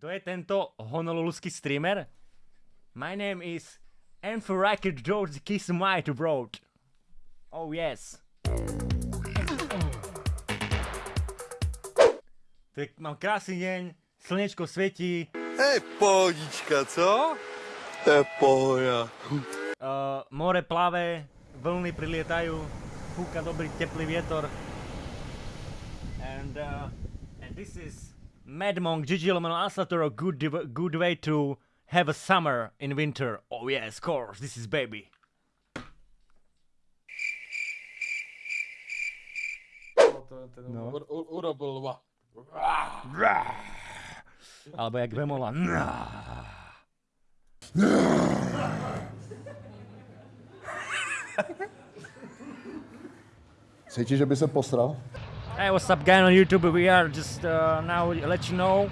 Kto je tento honoluluský streamer? My name is Enferakid George Kismite Road. Oh yes. Tak mám krásny deň, slnečko svietí, Hej, pohodička, co? To je pohoda. uh, more plave, vlny prilietajú, fúka dobrý teplý vietor. And, uh, and this is Mad Monk, Gigi Lomano Asatoro, good, div- good way to have a summer in winter. Oh yes, of course, this is baby. No. U- u- urobil va. Alebo jak Vemola. Cítíš, že by se posral? Hey, what's up, guys on YouTube? We are just uh, now let you know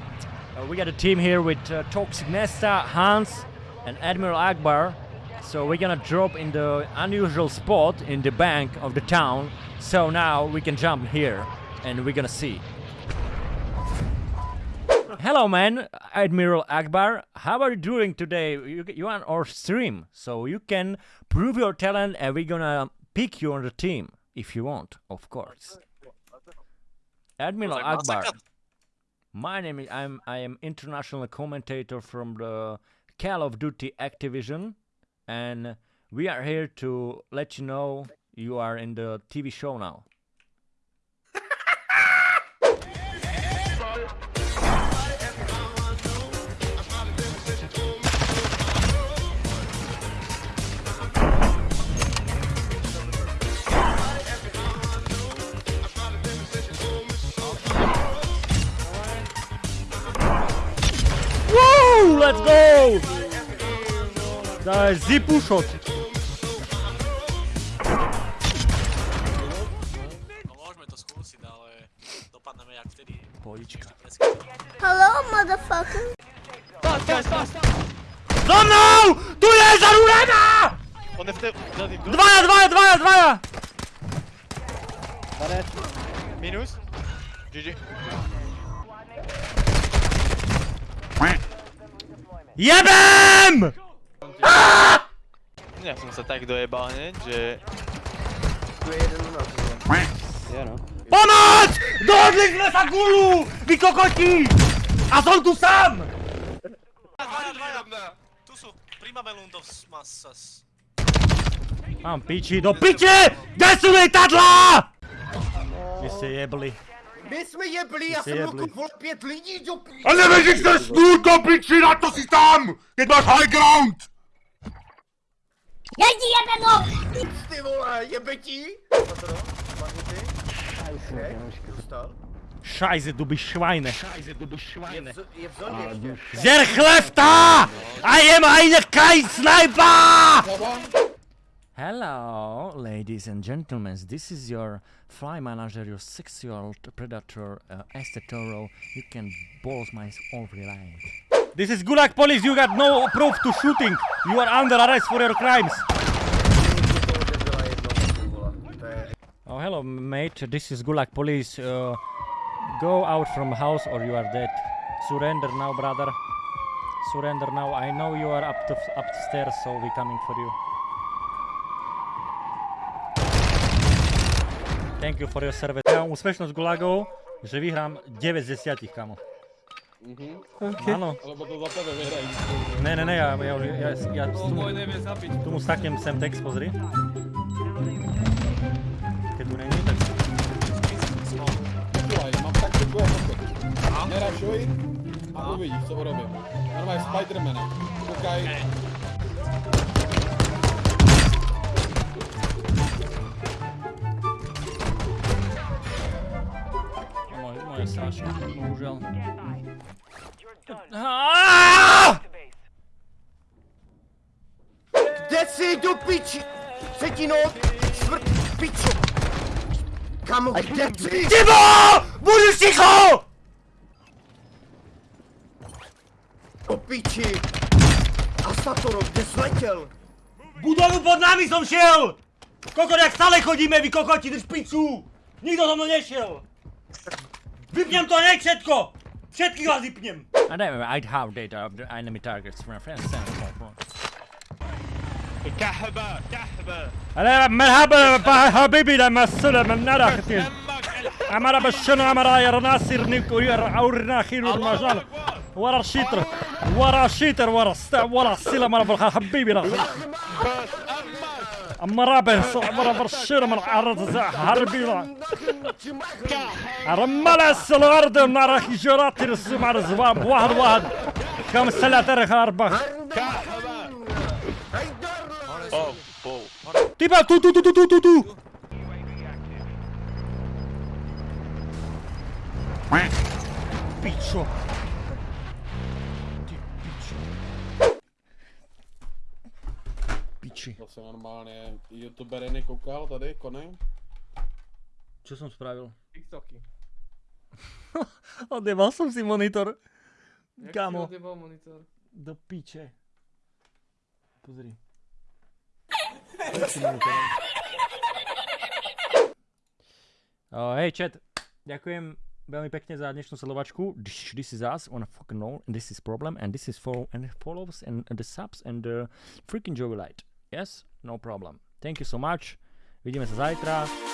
uh, we got a team here with uh, Toxic Nesta, Hans, and Admiral Akbar. So we're gonna drop in the unusual spot in the bank of the town. So now we can jump here, and we're gonna see. Hello, man, Admiral Akbar. How are you doing today? You, you are on our stream, so you can prove your talent, and we're gonna pick you on the team if you want, of course. Admiral like Akbar. My name is I'm I am international commentator from the Call of Duty Activision, and we are here to let you know you are in the TV show now. Let's go! To je. No to jak vtedy. Pohodička. Hello, motherfucker. Za mnou! Tu je zarúlená! On je v té... Dvaja, dvaja, dvaja, dvaja! Minus? GG. Jebem! Ja som sa tak dojebal, ne, že... Ja no. Pomoc! Dohodli sme sa gulu! Vy kokoti! A som tu sám! Tu sú primamelundos massas. Mám piči, do piče! Kde sú lietadlá? Vy ste jebli. My jsme jebli, já jsem jebli. roku vol pět lidí do p... A jsi snůl do piči, na to si tam! Keď máš high ground! Já ti jebeno! Ty vole, jebetí! Scheiße, du bist Schweine. Je v zóně ještě. Der Klefter! I am eine kein Sniper! Hello, ladies and gentlemen. This is your fly manager, your six-year-old predator, uh, Estetoro. You can balls my every line. This is Gulag police. You got no proof to shooting. You are under arrest for your crimes. Oh, hello, mate. This is Gulag police. Uh, go out from house or you are dead. Surrender now, brother. Surrender now. I know you are up to upstairs, so we coming for you. Thank you for your service. Ja mám úspešnosť gulagov, že vyhrám 9 z 10, kamo. Áno. Lebo to za tebe vyhrají. Ne, ne, ne, ja, ja, ja, ja, ja tomu, tomu staknem sem text, pozri. Keď tu není, tak... Počúvaj, mám a pochod. Nerašuj a uvidíš, co urobím. Normálne Spidermana. Koukaj. Moje, moje sračka, bohužiaľ. Kde jsi do piči? Cetino, čtvrt pičo. Kamo, kde jsi? Tibo! Budeš ticho! Do piči. A Satoro, kde jsi letěl? Budovu pod nami som šiel! Kokot, jak stále chodíme, vy kokoti, drž piču! Nikto so mnou nešiel! Vypnem to hneď všetko! Všetkých vás vypnem! And anyway, I have data of the enemy targets from my friends. كحبة كحبة هلا مرحبا حبيبي لما السلام من نرى ختين عمر بالشنو عمر يا ناصر نيكو يا اورنا خير المجال ورا الشيتر ورا الشيتر ورا ورا السلام ورا بالخ حبيبي اما رابع صعبر ابر من العرض هربي رمال السلارد نارك جراتي رسوم على الزباب. واحد واحد. كم ثلاثة رخ أربعة تيبا تو تو تو تو تو تو Bicho. Piči. Zase normálně youtuber nekoukal tady, Kony. Čo som spravil? TikToky. Odjebal som si monitor. Jak Kámo. si odjebal monitor? Do piče. Pozri. Uh, hej, chat. Ďakujem veľmi pekne za dnešnú sledovačku. This, is us on fucking roll, and this is problem, and this is for and follows and, and the subs and the freaking Joey Light. Yes, no problem. Thank you so much. Vidíme sa zajtra.